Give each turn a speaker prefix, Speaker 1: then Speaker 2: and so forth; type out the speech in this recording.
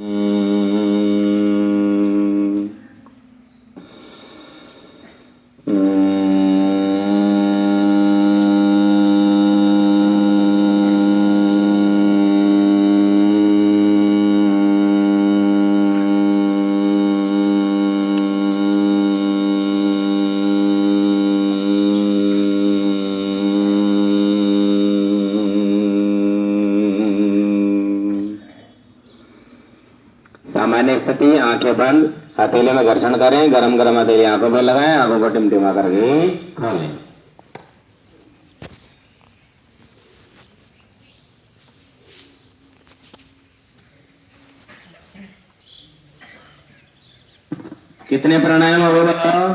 Speaker 1: Mm-hmm. सामान्य स्थिति, आँखें बंद हथेले में घर्षण करें गरम गरम हथेली, आँखों पर लगाएँ, आँखों को टिमटिमा करके खोलें कितने प्राणायाम हो बताओ